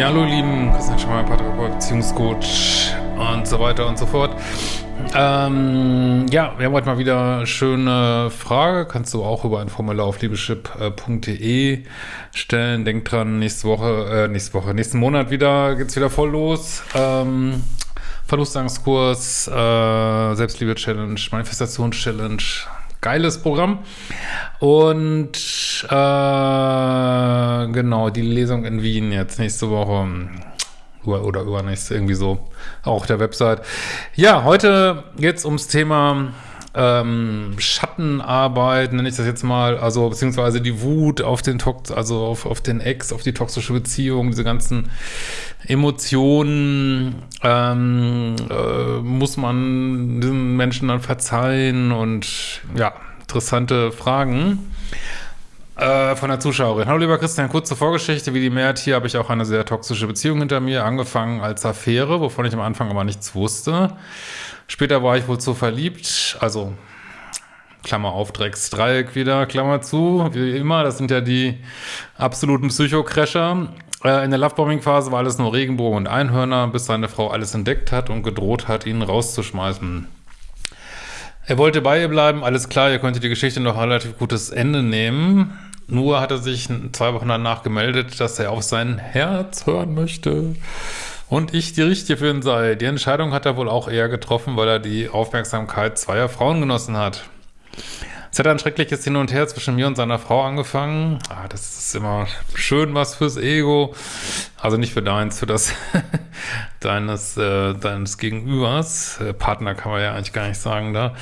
Ja, hallo lieben, Christian Schmeier, Paartherapeut, Beziehungscoach und so weiter und so fort. Ähm, ja, wir haben heute mal wieder eine schöne Frage. Kannst du auch über ein Formular auf liebeschip.de stellen. Denk dran, nächste Woche, äh, nächste Woche, nächsten Monat wieder geht's wieder voll los. Ähm, Verlustangstkurs, äh, Selbstliebe-Challenge, Manifestations-Challenge, geiles Programm. Und äh, genau, die Lesung in Wien jetzt nächste Woche oder übernächste, irgendwie so, auch der Website. Ja, heute geht's ums Thema ähm, Schattenarbeit, nenne ich das jetzt mal, also beziehungsweise die Wut auf den Tox, also auf, auf den Ex, auf die toxische Beziehung, diese ganzen Emotionen, ähm, äh, muss man diesen Menschen dann verzeihen und ja, interessante Fragen äh, von der Zuschauerin. Hallo lieber Christian, kurze Vorgeschichte. Wie die Mehrheit hier habe ich auch eine sehr toxische Beziehung hinter mir, angefangen als Affäre, wovon ich am Anfang aber nichts wusste. Später war ich wohl zu verliebt, also Klammer auf, Drecksdreieck wieder, Klammer zu, wie immer, das sind ja die absoluten Psychocrasher. Äh, in der Lovebombing-Phase war alles nur Regenbogen und Einhörner, bis seine Frau alles entdeckt hat und gedroht hat, ihn rauszuschmeißen. Er wollte bei ihr bleiben, alles klar, ihr könntet die Geschichte noch relativ gutes Ende nehmen. Nur hat er sich zwei Wochen danach gemeldet, dass er auf sein Herz hören möchte und ich die Richtige für ihn sei. Die Entscheidung hat er wohl auch eher getroffen, weil er die Aufmerksamkeit zweier Frauen genossen hat. Es hat ein schreckliches Hin und Her zwischen mir und seiner Frau angefangen. Ah, das ist immer schön was fürs Ego. Also nicht für deins, für das deines, äh, deines Gegenübers. Äh, Partner kann man ja eigentlich gar nicht sagen da.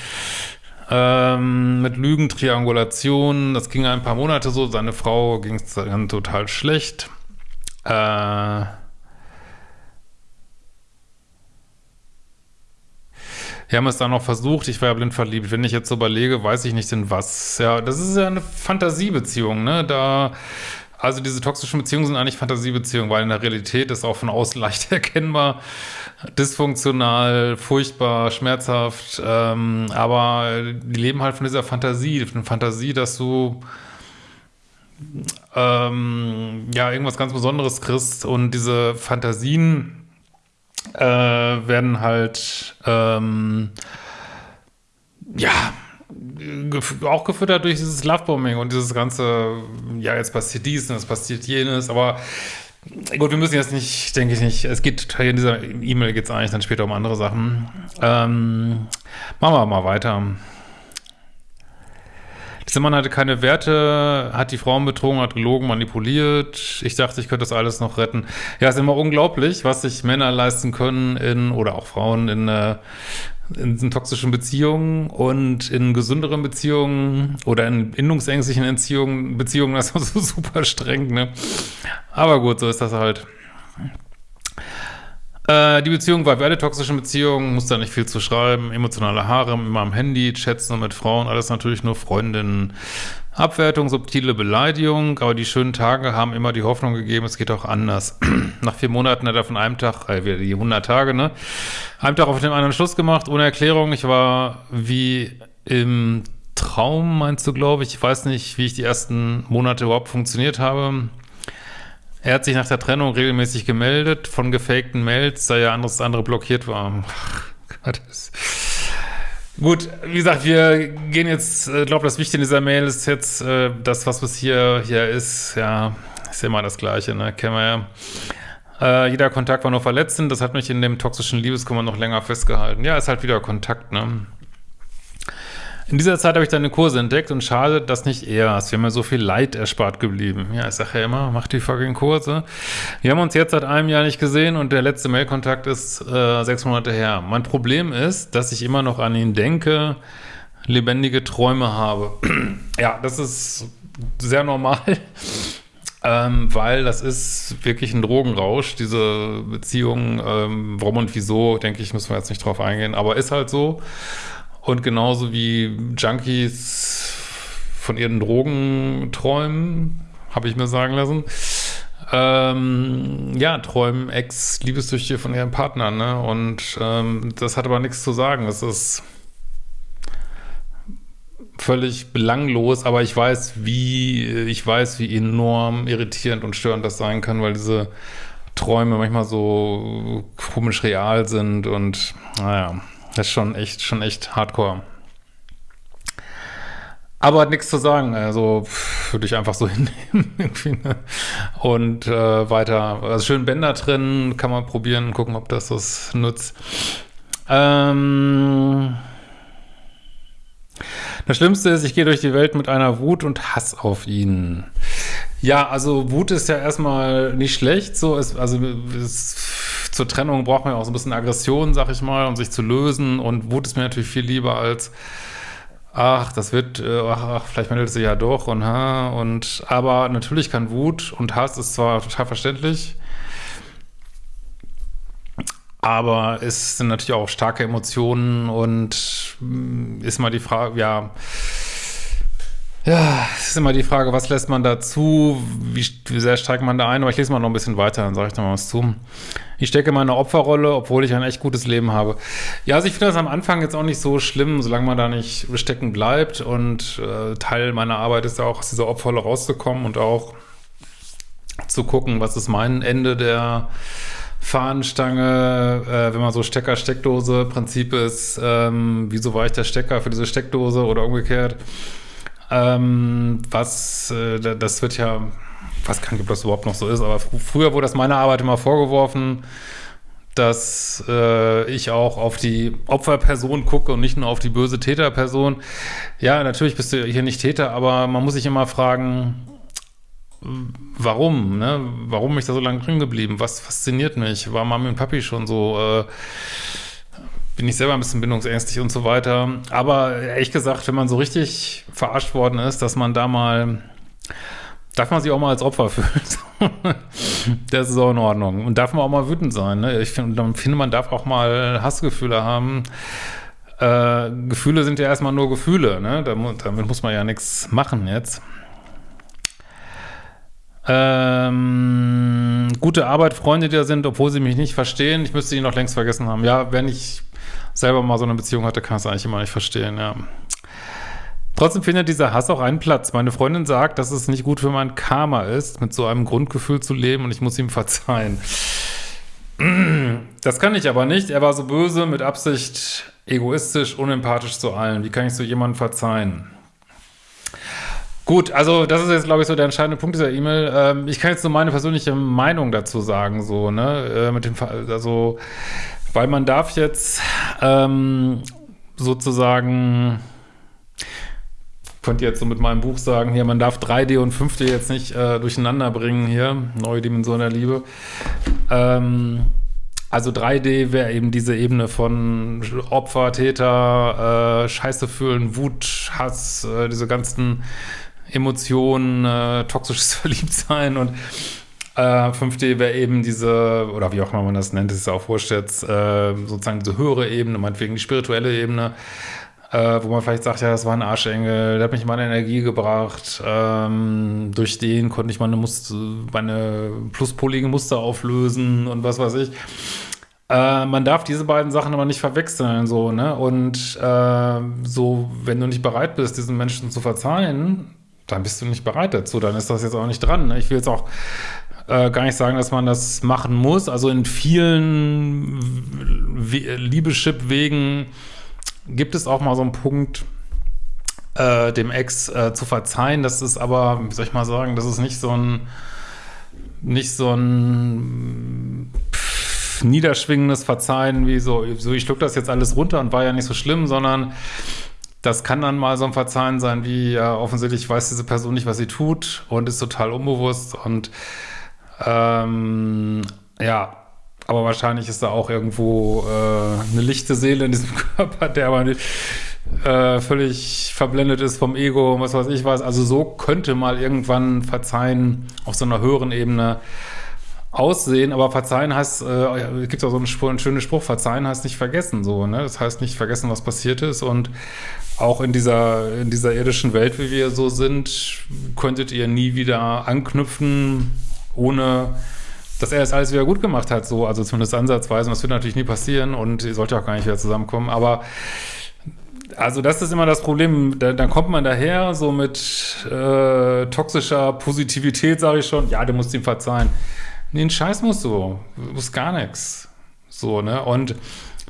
Ähm, mit Lügen, Triangulation. Das ging ein paar Monate so. Seine Frau ging es dann total schlecht. Äh, Wir haben es dann noch versucht, ich war ja blind verliebt. Wenn ich jetzt so überlege, weiß ich nicht in was. Ja, das ist ja eine Fantasiebeziehung, ne? Da, also diese toxischen Beziehungen sind eigentlich Fantasiebeziehungen, weil in der Realität ist auch von außen leicht erkennbar, dysfunktional, furchtbar, schmerzhaft, ähm, aber die leben halt von dieser Fantasie, von Fantasie, dass du ähm, ja irgendwas ganz Besonderes kriegst und diese Fantasien äh, werden halt ähm, ja auch gefüttert durch dieses Lovebombing und dieses ganze, ja, jetzt passiert dies und es passiert jenes, aber gut, wir müssen jetzt nicht, denke ich nicht, es geht, in dieser E-Mail geht es eigentlich dann später um andere Sachen. Ähm, machen wir mal weiter. Dieser Mann hatte keine Werte, hat die Frauen betrogen, hat gelogen, manipuliert. Ich dachte, ich könnte das alles noch retten. Ja, ist immer unglaublich, was sich Männer leisten können in, oder auch Frauen in, äh, in toxischen Beziehungen und in gesünderen Beziehungen oder in bindungsängstlichen Entziehungen, Beziehungen, das ist so super streng, ne? Aber gut, so ist das halt. Äh, die Beziehung war wie alle toxischen Beziehungen, muss da nicht viel zu schreiben. Emotionale Haare immer am Handy, Chats nur mit Frauen, alles natürlich nur Freundinnen. Abwertung, subtile Beleidigung, aber die schönen Tage haben immer die Hoffnung gegeben, es geht auch anders. Nach vier Monaten hat er von einem Tag, äh, die 100 Tage, ne? Einem Tag auf den anderen Schluss gemacht, ohne Erklärung. Ich war wie im Traum, meinst du, glaube ich. Ich weiß nicht, wie ich die ersten Monate überhaupt funktioniert habe. Er hat sich nach der Trennung regelmäßig gemeldet von gefakten Mails, da ja anderes andere blockiert war. Gut, wie gesagt, wir gehen jetzt, ich äh, glaube, das Wichtige in dieser Mail ist jetzt, äh, das, was bis hier, hier ist, ja, ist immer das Gleiche, ne, kennen wir ja. Äh, jeder Kontakt war nur verletzend, das hat mich in dem toxischen Liebeskummer noch länger festgehalten. Ja, ist halt wieder Kontakt, ne. In dieser Zeit habe ich deine Kurse entdeckt und schade, dass nicht er ist. Wir haben ja so viel Leid erspart geblieben. Ja, ich sage ja immer, mach die fucking Kurse. Wir haben uns jetzt seit einem Jahr nicht gesehen und der letzte Mailkontakt ist äh, sechs Monate her. Mein Problem ist, dass ich immer noch an ihn denke, lebendige Träume habe. ja, das ist sehr normal. Ähm, weil das ist wirklich ein Drogenrausch, diese Beziehung, ähm, warum und wieso, denke ich, müssen wir jetzt nicht drauf eingehen, aber ist halt so. Und genauso wie Junkies von ihren Drogen träumen, habe ich mir sagen lassen, ähm, ja, träumen Ex-Liebessüchtige von ihren Partnern, ne? Und ähm, das hat aber nichts zu sagen. Das ist völlig belanglos, aber ich weiß, wie, ich weiß, wie enorm irritierend und störend das sein kann, weil diese Träume manchmal so komisch real sind und naja, das ist schon echt, schon echt hardcore. Aber hat nichts zu sagen, also würde ich einfach so hinnehmen ne? und äh, weiter, also schön Bänder drin, kann man probieren, gucken, ob das das nutzt. Ähm, das Schlimmste ist, ich gehe durch die Welt mit einer Wut und Hass auf ihn. Ja, also Wut ist ja erstmal nicht schlecht, so ist, also ist, zur Trennung braucht man ja auch so ein bisschen Aggression, sag ich mal, um sich zu lösen. Und Wut ist mir natürlich viel lieber als ach, das wird, äh, ach, ach vielleicht meldet sie ja doch und ha, und aber natürlich kann Wut und Hass ist zwar total verständlich, aber es sind natürlich auch starke Emotionen und mm, ist mal die Frage, ja, ja, es ist immer die Frage, was lässt man dazu, wie, wie sehr steigt man da ein, aber ich lese mal noch ein bisschen weiter, dann sage ich noch mal was zu. Ich stecke in meine Opferrolle, obwohl ich ein echt gutes Leben habe. Ja, also ich finde das am Anfang jetzt auch nicht so schlimm, solange man da nicht stecken bleibt und äh, Teil meiner Arbeit ist ja auch aus dieser Opferrolle rauszukommen und auch zu gucken, was ist mein Ende der Fahnenstange, äh, wenn man so Stecker-Steckdose-Prinzip ist, ähm, wieso war ich der Stecker für diese Steckdose oder umgekehrt? Ähm, was, äh, das wird ja, ich weiß gar nicht, ob das überhaupt noch so ist, aber fr früher wurde das meiner Arbeit immer vorgeworfen, dass äh, ich auch auf die Opferperson gucke und nicht nur auf die böse Täterperson. Ja, natürlich bist du hier nicht Täter, aber man muss sich immer fragen, warum, ne? Warum bin ich da so lange drin geblieben? Was fasziniert mich? War Mami und Papi schon so, äh, bin ich selber ein bisschen bindungsängstlich und so weiter. Aber ehrlich gesagt, wenn man so richtig verarscht worden ist, dass man da mal, darf man sich auch mal als Opfer fühlen. das ist auch in Ordnung. Und darf man auch mal wütend sein. Ne? Ich finde, man darf auch mal Hassgefühle haben. Äh, Gefühle sind ja erstmal nur Gefühle. Ne? Damit, muss man ja nichts machen jetzt. Ähm, gute Arbeit, Freunde, die da sind, obwohl sie mich nicht verstehen. Ich müsste ihn noch längst vergessen haben. Ja, wenn ich selber mal so eine Beziehung hatte, kann ich es eigentlich immer nicht verstehen, ja. Trotzdem findet dieser Hass auch einen Platz. Meine Freundin sagt, dass es nicht gut für mein Karma ist, mit so einem Grundgefühl zu leben und ich muss ihm verzeihen. Das kann ich aber nicht. Er war so böse, mit Absicht egoistisch, unempathisch zu allen. Wie kann ich so jemandem verzeihen? Gut, also das ist jetzt, glaube ich, so der entscheidende Punkt dieser E-Mail. Ähm, ich kann jetzt nur meine persönliche Meinung dazu sagen, so, ne, äh, mit dem, also, weil man darf jetzt ähm, sozusagen, könnt ihr jetzt so mit meinem Buch sagen, hier, man darf 3D und 5D jetzt nicht äh, durcheinander bringen hier, neue Dimension der Liebe. Ähm, also 3D wäre eben diese Ebene von Opfer, Täter, äh, Scheiße fühlen, Wut, Hass, äh, diese ganzen Emotionen, äh, toxisches Verliebtsein und äh, 5D wäre eben diese, oder wie auch immer man das nennt, ist ja auch wurscht jetzt, äh, sozusagen diese höhere Ebene, meinetwegen die spirituelle Ebene, äh, wo man vielleicht sagt, ja, das war ein Arschengel, der hat mich meine Energie gebracht, ähm, durch den konnte ich meine, Muster, meine pluspolige Muster auflösen und was weiß ich. Äh, man darf diese beiden Sachen aber nicht verwechseln, so, ne? Und äh, so, wenn du nicht bereit bist, diesen Menschen zu verzeihen, dann bist du nicht bereit dazu, dann ist das jetzt auch nicht dran. Ne? Ich will jetzt auch äh, gar nicht sagen, dass man das machen muss. Also in vielen Liebeschip-Wegen gibt es auch mal so einen Punkt, äh, dem Ex äh, zu verzeihen. Das ist aber, wie soll ich mal sagen, das ist nicht so ein nicht so ein pff, niederschwingendes Verzeihen, wie so, so ich schluck das jetzt alles runter und war ja nicht so schlimm, sondern das kann dann mal so ein Verzeihen sein, wie ja, offensichtlich weiß diese Person nicht, was sie tut und ist total unbewusst und ähm, ja, aber wahrscheinlich ist da auch irgendwo äh, eine lichte Seele in diesem Körper, der aber nicht, äh, völlig verblendet ist vom Ego und was weiß ich was. Also so könnte mal irgendwann Verzeihen auf so einer höheren Ebene aussehen, aber verzeihen heißt, äh, gibt auch so einen, einen schönen Spruch, verzeihen heißt nicht vergessen, so, ne? Das heißt nicht vergessen, was passiert ist und auch in dieser, in dieser irdischen Welt, wie wir so sind, könntet ihr nie wieder anknüpfen, ohne dass er es alles wieder gut gemacht hat, so, also zumindest ansatzweise, und das wird natürlich nie passieren und ihr sollt ja auch gar nicht wieder zusammenkommen, aber also das ist immer das Problem, da, dann kommt man daher so mit äh, toxischer Positivität, sage ich schon, ja, du musst ihm verzeihen. Nee, ein Scheiß musst du. Du musst gar nichts. So, ne? Und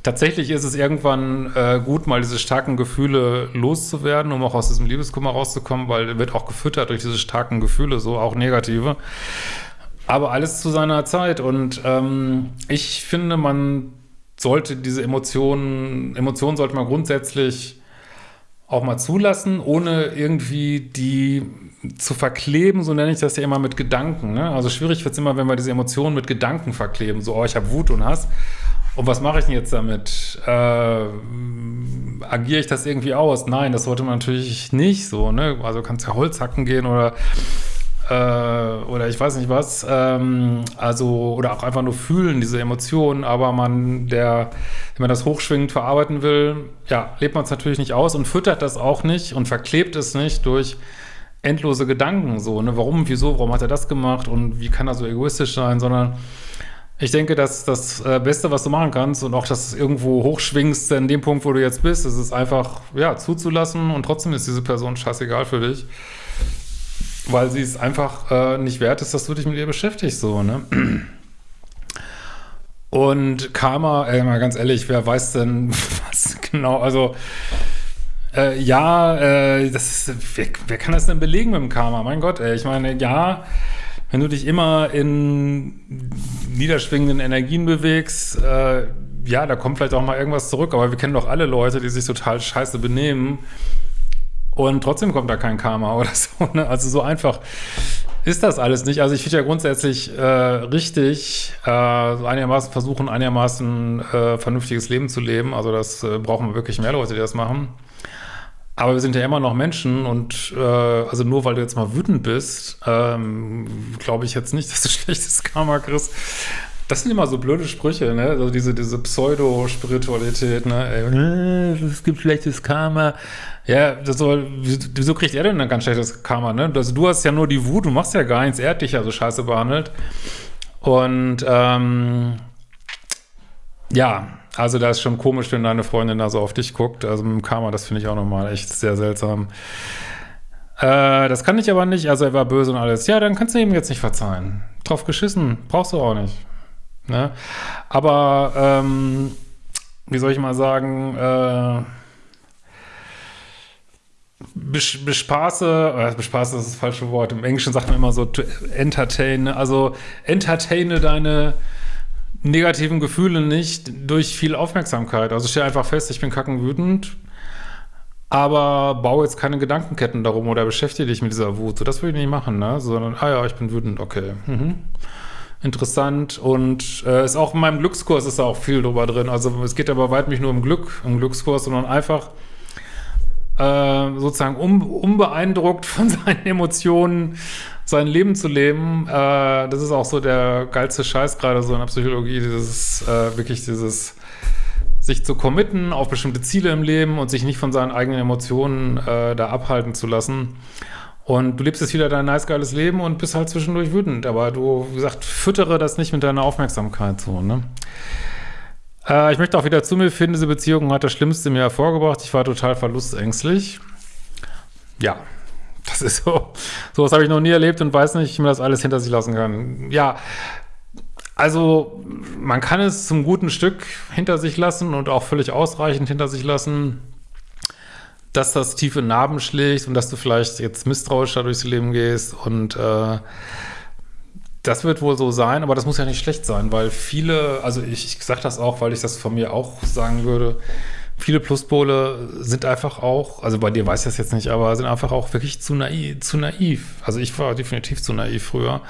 tatsächlich ist es irgendwann äh, gut, mal diese starken Gefühle loszuwerden, um auch aus diesem Liebeskummer rauszukommen, weil wird auch gefüttert durch diese starken Gefühle, so auch negative. Aber alles zu seiner Zeit. Und ähm, ich finde, man sollte diese Emotionen, Emotionen sollte man grundsätzlich auch mal zulassen, ohne irgendwie die zu verkleben, so nenne ich das ja immer mit Gedanken. Ne? Also schwierig wird es immer, wenn wir diese Emotionen mit Gedanken verkleben, so, oh, ich habe Wut und Hass. Und was mache ich denn jetzt damit? Äh, agiere ich das irgendwie aus? Nein, das sollte man natürlich nicht so. Ne? Also kannst ja Holz hacken gehen oder äh, oder ich weiß nicht was, ähm, also, oder auch einfach nur fühlen, diese Emotionen, aber man, der, wenn man das hochschwingend verarbeiten will, ja, lebt man es natürlich nicht aus und füttert das auch nicht und verklebt es nicht durch endlose Gedanken, so, ne, warum, wieso, warum hat er das gemacht und wie kann er so egoistisch sein, sondern ich denke, dass das äh, Beste, was du machen kannst und auch, dass du irgendwo hochschwingst in dem Punkt, wo du jetzt bist, ist es einfach, ja, zuzulassen und trotzdem ist diese Person scheißegal für dich weil sie es einfach äh, nicht wert ist, dass du dich mit ihr beschäftigst, so, ne? Und Karma, ey, mal ganz ehrlich, wer weiß denn, was genau, also, äh, ja, äh, das ist, wer, wer, kann das denn belegen mit dem Karma? Mein Gott, ey, ich meine, ja, wenn du dich immer in niederschwingenden Energien bewegst, äh, ja, da kommt vielleicht auch mal irgendwas zurück, aber wir kennen doch alle Leute, die sich total scheiße benehmen und trotzdem kommt da kein Karma oder so. Ne? Also so einfach ist das alles nicht. Also ich finde ja grundsätzlich äh, richtig, äh, einigermaßen versuchen, einigermaßen äh, vernünftiges Leben zu leben. Also das äh, brauchen wir wirklich mehr Leute, die das machen. Aber wir sind ja immer noch Menschen und äh, also nur weil du jetzt mal wütend bist, ähm, glaube ich jetzt nicht, dass du schlechtes Karma kriegst. Das sind immer so blöde Sprüche, ne? Also diese, diese Pseudo-Spiritualität, ne? Ey, es gibt schlechtes Karma. Ja, das soll, wieso kriegt er denn ein ganz schlechtes Karma, ne? Also du hast ja nur die Wut, du machst ja gar nichts, er hat dich ja so scheiße behandelt. Und ähm, ja, also da ist schon komisch, wenn deine Freundin da so auf dich guckt. Also mit dem Karma, das finde ich auch nochmal echt sehr seltsam. Äh, das kann ich aber nicht, also er war böse und alles. Ja, dann kannst du ihm jetzt nicht verzeihen. Drauf geschissen, brauchst du auch nicht. Ne? Aber, ähm, wie soll ich mal sagen, äh, bespaße, äh, bespaße ist das falsche Wort, im Englischen sagt man immer so to entertain, also entertaine deine negativen Gefühle nicht durch viel Aufmerksamkeit. Also stell einfach fest, ich bin kackenwütend, aber baue jetzt keine Gedankenketten darum oder beschäftige dich mit dieser Wut. So, das würde ich nicht machen, ne? Sondern, ah ja, ich bin wütend, okay. Mhm interessant und äh, ist auch in meinem Glückskurs ist da auch viel drüber drin. Also es geht aber weit nicht nur um Glück, um Glückskurs, sondern einfach äh, sozusagen un, unbeeindruckt von seinen Emotionen sein Leben zu leben. Äh, das ist auch so der geilste Scheiß gerade so in der Psychologie, dieses äh, wirklich dieses sich zu committen auf bestimmte Ziele im Leben und sich nicht von seinen eigenen Emotionen äh, da abhalten zu lassen. Und du lebst jetzt wieder dein nice, geiles Leben und bist halt zwischendurch wütend. Aber du, wie gesagt, füttere das nicht mit deiner Aufmerksamkeit so, ne? Äh, ich möchte auch wieder zu mir finden. Diese Beziehung hat das Schlimmste mir hervorgebracht. Ich war total verlustängstlich. Ja, das ist so. So was habe ich noch nie erlebt und weiß nicht, wie man das alles hinter sich lassen kann. Ja, also man kann es zum guten Stück hinter sich lassen und auch völlig ausreichend hinter sich lassen dass das tiefe Narben schlägt und dass du vielleicht jetzt misstrauischer durchs Leben gehst und äh, das wird wohl so sein, aber das muss ja nicht schlecht sein, weil viele, also ich, ich sage das auch, weil ich das von mir auch sagen würde, viele Pluspole sind einfach auch, also bei dir weiß ich das jetzt nicht, aber sind einfach auch wirklich zu naiv, zu naiv. Also ich war definitiv zu naiv früher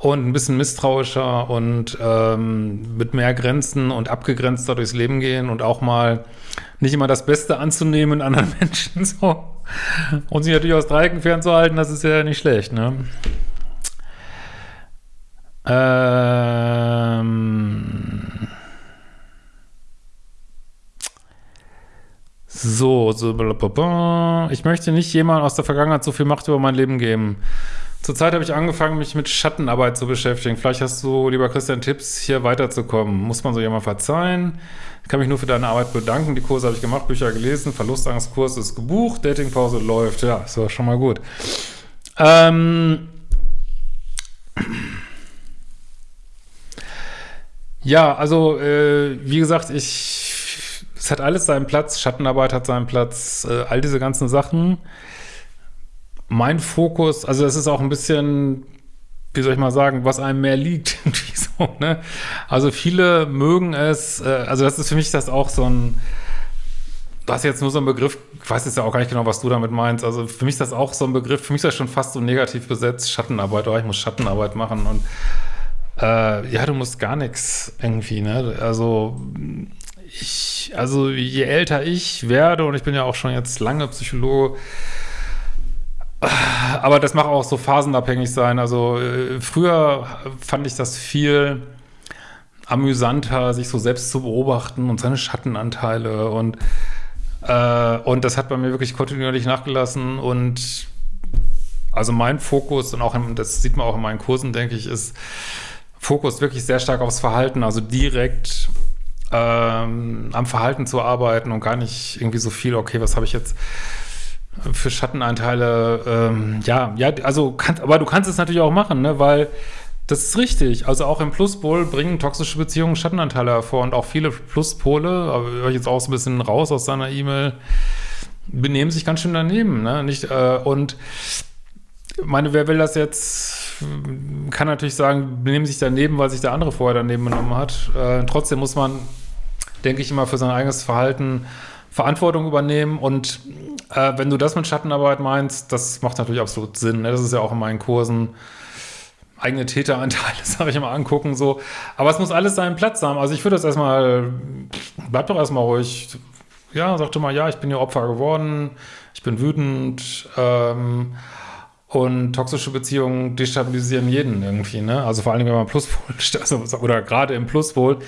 und ein bisschen misstrauischer und ähm, mit mehr Grenzen und abgegrenzter durchs Leben gehen und auch mal nicht immer das Beste anzunehmen in anderen Menschen so. Und sich natürlich aus Dreiecken fernzuhalten, das ist ja nicht schlecht, ne? Ähm so, so blablabla. ich möchte nicht jemand aus der Vergangenheit so viel Macht über mein Leben geben. Zurzeit habe ich angefangen, mich mit Schattenarbeit zu beschäftigen. Vielleicht hast du, lieber Christian, Tipps, hier weiterzukommen. Muss man so jemand verzeihen? Ich kann mich nur für deine Arbeit bedanken. Die Kurse habe ich gemacht, Bücher gelesen, Verlustangstkurs ist gebucht, Datingpause läuft. Ja, ist doch schon mal gut. Ähm Ja, also äh, wie gesagt, ich, hat alles seinen Platz, Schattenarbeit hat seinen Platz, äh, all diese ganzen Sachen. Mein Fokus, also es ist auch ein bisschen, wie soll ich mal sagen, was einem mehr liegt. so, ne? Also viele mögen es, äh, also das ist für mich das auch so ein, du hast jetzt nur so einen Begriff, ich weiß jetzt ja auch gar nicht genau, was du damit meinst, also für mich ist das auch so ein Begriff, für mich ist das schon fast so negativ besetzt, Schattenarbeit, oh, ich muss Schattenarbeit machen und äh, ja, du musst gar nichts irgendwie, ne? Also ich, also je älter ich werde, und ich bin ja auch schon jetzt lange Psychologe, aber das mag auch so phasenabhängig sein. Also äh, früher fand ich das viel amüsanter, sich so selbst zu beobachten und seine Schattenanteile. Und äh, und das hat bei mir wirklich kontinuierlich nachgelassen. Und also mein Fokus und auch, in, das sieht man auch in meinen Kursen, denke ich, ist Fokus wirklich sehr stark aufs Verhalten, also direkt ähm, am Verhalten zu arbeiten und gar nicht irgendwie so viel, okay, was habe ich jetzt für Schattenanteile, ähm, ja, ja, also, kann, aber du kannst es natürlich auch machen, ne, weil das ist richtig. Also auch im Pluspol bringen toxische Beziehungen Schattenanteile hervor und auch viele Pluspole, aber ich jetzt auch so ein bisschen raus aus seiner E-Mail, benehmen sich ganz schön daneben, ne, nicht, äh, und meine, wer will das jetzt kann natürlich sagen, benehmen sich daneben, weil sich der andere vorher daneben genommen hat. Äh, trotzdem muss man, denke ich, immer für sein eigenes Verhalten Verantwortung übernehmen und äh, wenn du das mit Schattenarbeit meinst, das macht natürlich absolut Sinn. Ne? Das ist ja auch in meinen Kursen eigene Täteranteile, habe ich immer angucken, so. Aber es muss alles seinen Platz haben. Also ich würde das erstmal, bleib doch erstmal ruhig. Ja, sagte mal, ja, ich bin ja Opfer geworden, ich bin wütend, ähm, und toxische Beziehungen destabilisieren jeden irgendwie, ne? Also vor allem, wenn man Pluspol, also, oder gerade im Pluspol,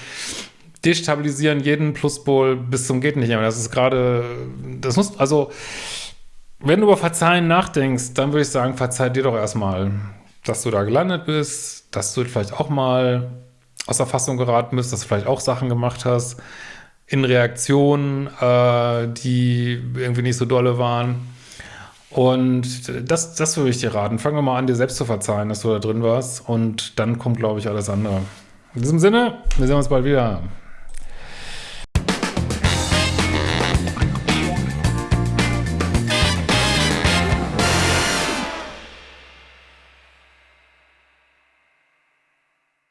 destabilisieren jeden Pluspol bis zum geht nicht mehr. Das ist gerade, das muss, also, wenn du über Verzeihen nachdenkst, dann würde ich sagen, verzeih dir doch erstmal, dass du da gelandet bist, dass du vielleicht auch mal aus der Fassung geraten bist, dass du vielleicht auch Sachen gemacht hast in Reaktionen, äh, die irgendwie nicht so dolle waren. Und das, das würde ich dir raten. Fangen wir mal an, dir selbst zu verzeihen, dass du da drin warst. Und dann kommt, glaube ich, alles andere. In diesem Sinne, wir sehen uns bald wieder.